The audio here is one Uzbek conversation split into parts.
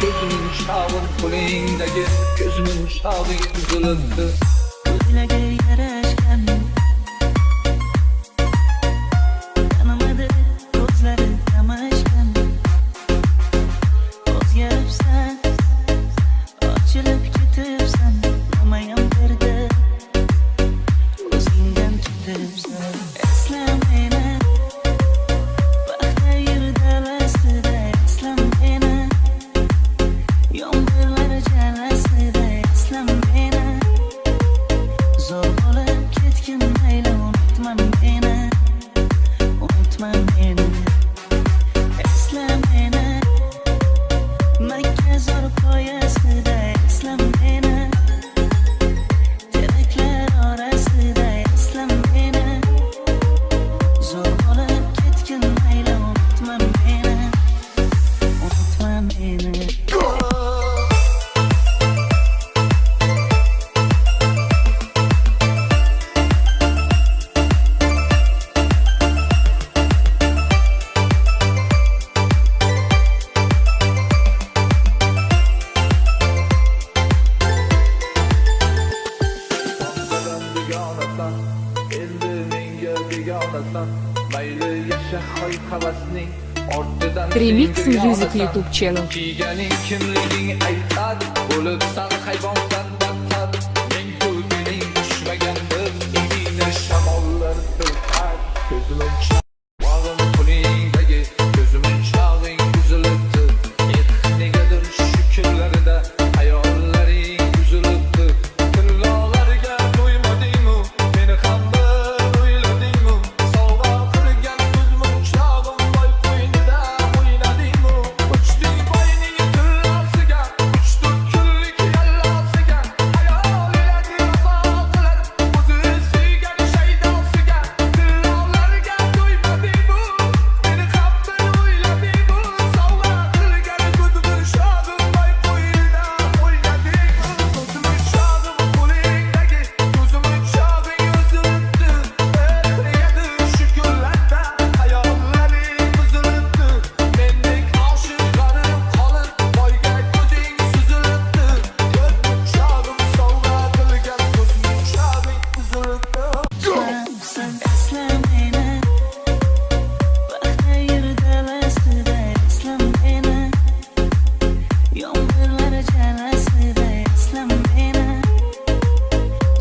Gözümün şavın kuleyindeki Gözümün şavı yıkılıktı Gözüne geri yere. zor bo'lib ketgin mayli unutma meni unutma meni. qavatlar endi menga begonasan mayli yasha hoy havasning ortidan remix music youtube channel. Kiyganing kimliging aytadi bo'libsan hayvon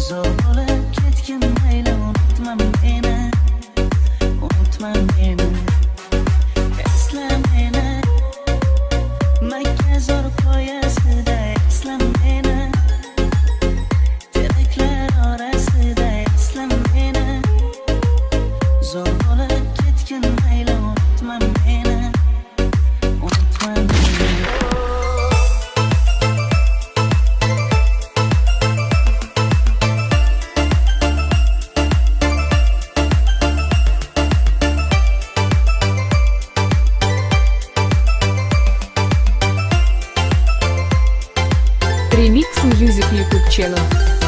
so Remix Music YouTube Channel